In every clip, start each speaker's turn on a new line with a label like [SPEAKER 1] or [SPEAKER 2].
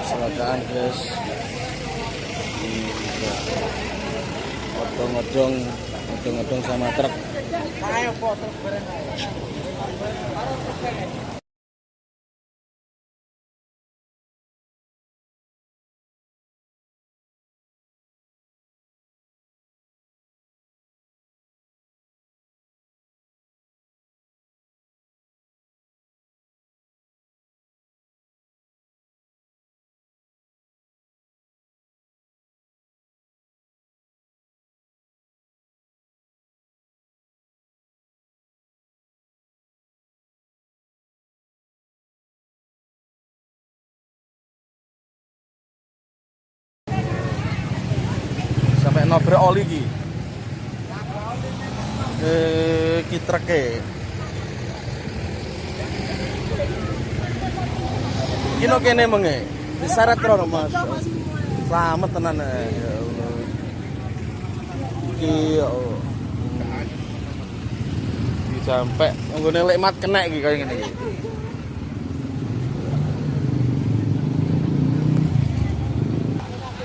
[SPEAKER 1] kecelakaan guys. Odong-odong odong-odong sama truk nabrak oli ki eh ki treke. Kino kene menge. Diseret krono mas. Selamat tenan eh. ya Allah. Ki ya Allah. Sampai nggone lekmat kena iki kaya ngene iki.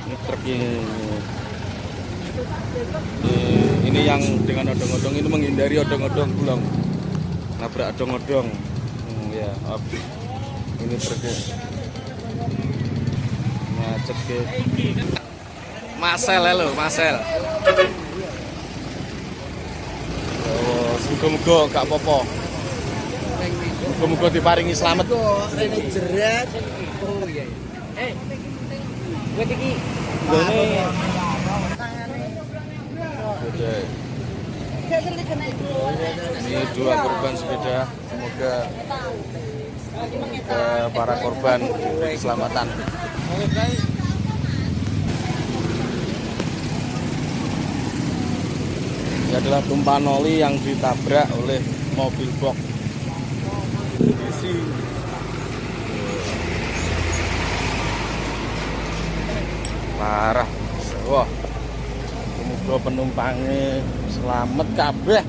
[SPEAKER 1] Ini truk ini ini yang dengan odong-odong ini menghindari odong-odong pulang nabrak odong-odong hmm, ya maaf. ini truknya macet Masel ya lo Masel oh semoga-moga gak apa-apa semoga diparingi selamat
[SPEAKER 2] Rene jerat. Oh iya. Eh. Buat iki.
[SPEAKER 1] ini ini dua korban sepeda. Semoga semoga para korban diberi keselamatan. Ini adalah tumpahan oli yang ditabrak oleh mobil box. Isi. Parah. Wah semoga penumpangnya selamat kabeh